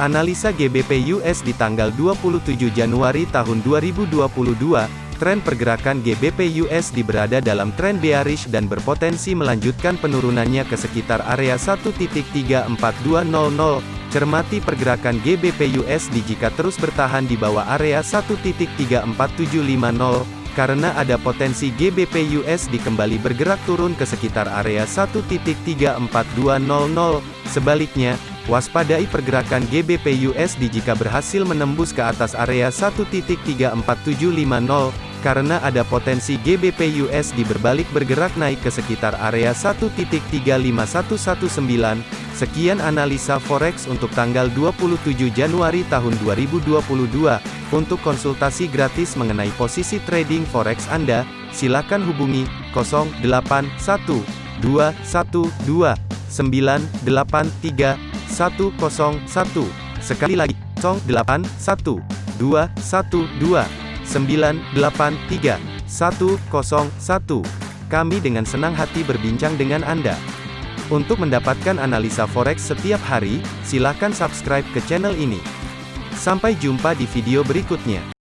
Analisa GBP US di tanggal 27 Januari tahun 2022, tren pergerakan GBP USD berada dalam tren bearish dan berpotensi melanjutkan penurunannya ke sekitar area 1.34200. Cermati pergerakan GBP USD jika terus bertahan di bawah area 1.34750 karena ada potensi GBP USD kembali bergerak turun ke sekitar area 1.34200. Sebaliknya, Waspadai pergerakan GBP USD jika berhasil menembus ke atas area 1.34750, karena ada potensi GBP USD berbalik bergerak naik ke sekitar area 1.35119. Sekian analisa forex untuk tanggal 27 Januari tahun 2022. Untuk konsultasi gratis mengenai posisi trading forex Anda, silakan hubungi 081212 983 101. Sekali lagi, 08 1 2 1 2 983 101. Kami dengan senang hati berbincang dengan Anda. Untuk mendapatkan analisa forex setiap hari, silakan subscribe ke channel ini. Sampai jumpa di video berikutnya.